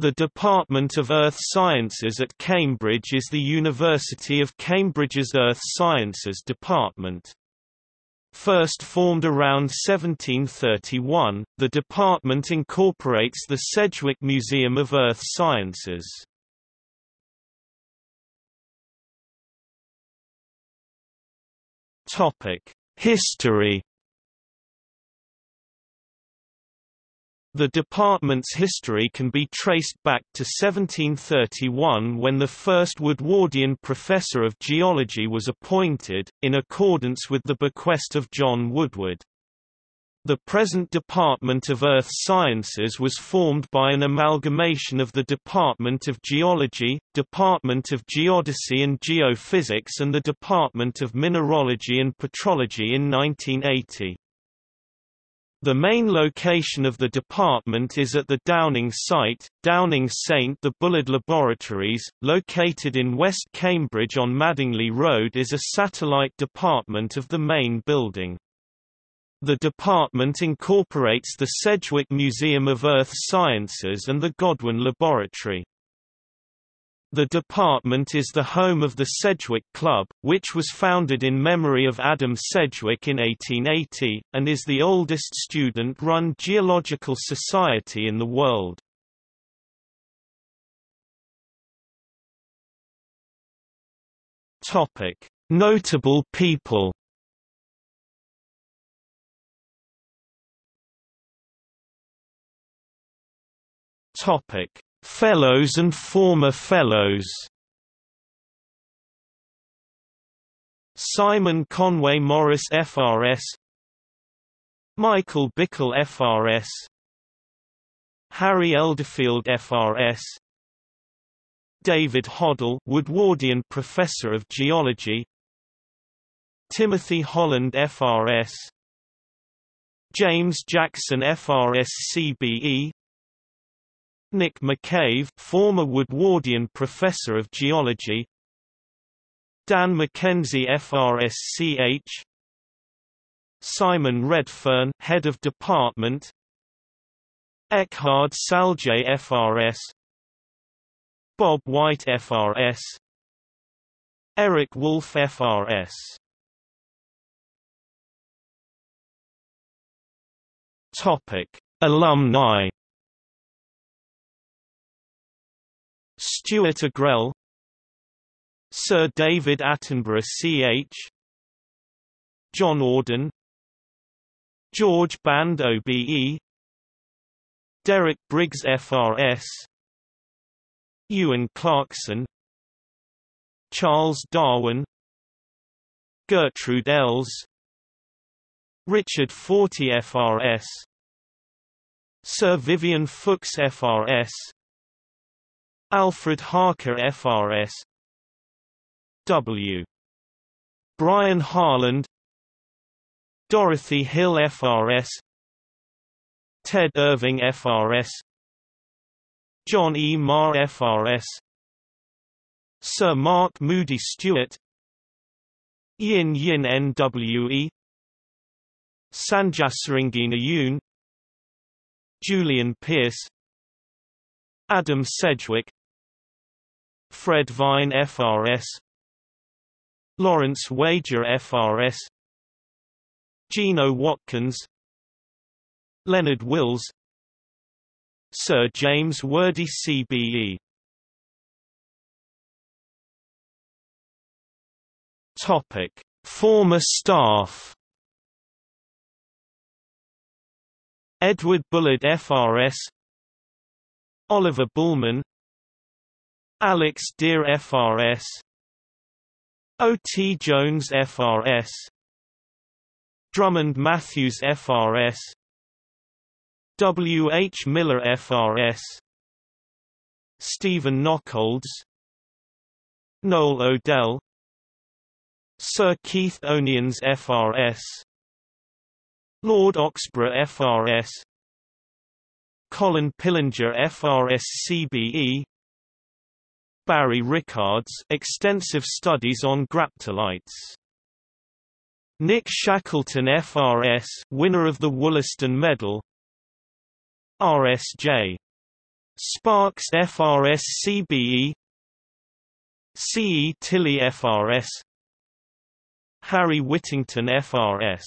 The Department of Earth Sciences at Cambridge is the University of Cambridge's Earth Sciences department. First formed around 1731, the department incorporates the Sedgwick Museum of Earth Sciences. History The department's history can be traced back to 1731 when the first Woodwardian professor of geology was appointed, in accordance with the bequest of John Woodward. The present Department of Earth Sciences was formed by an amalgamation of the Department of Geology, Department of Geodesy and Geophysics and the Department of Mineralogy and Petrology in 1980. The main location of the department is at the Downing site, Downing St the Bullard Laboratories, located in West Cambridge on Madingley Road is a satellite department of the main building. The department incorporates the Sedgwick Museum of Earth Sciences and the Godwin Laboratory. The department is the home of the Sedgwick Club, which was founded in memory of Adam Sedgwick in 1880, and is the oldest student-run geological society in the world. Notable people Topic Fellows and former Fellows. Simon Conway Morris FRS Michael Bickle FRS Harry Elderfield FRS David Hodell Woodwardian Professor of Geology. Timothy Holland FRS James Jackson FRS CBE Nick McCave former Woodwardian Professor of Geology. Dan McKenzie FRSCH Simon Redfern Head of Department. Eckhard Salje FRS Bob White FRS Eric Wolff FRS Topic Alumni Stuart Agrell Sir David Attenborough Ch. John Auden George Band OBE Derek Briggs FRS Euan Clarkson Charles Darwin Gertrude Elles Richard Fortey FRS Sir Vivian Fuchs FRS Alfred Harker FRS W. Brian Harland. Dorothy Hill FRS Ted Irving FRS John E. Marr FRS Sir Mark Moody Stuart. Yin Yin NWE Sanjasaringina Yoon. Julian Pearce. Adam Sedgwick Fred Vine FRS Lawrence Wager FRS Gino Watkins Leonard Wills Sir James Wordie CBE Topic Former staff. Edward Bullard FRS Oliver Bulman Alex Deer FRS O. T. Jones FRS Drummond Matthews FRS W. H. Miller FRS Stephen Nockolds Noel Odell Sir Keith O'Nions FRS Lord Oxburgh FRS Colin Pillinger FRS CBE Barry Rickards extensive studies on graptolites. Nick Shackleton FRS winner of the Wollaston Medal. RSJ Sparks FRS CBE CE Tilley FRS Harry Whittington FRS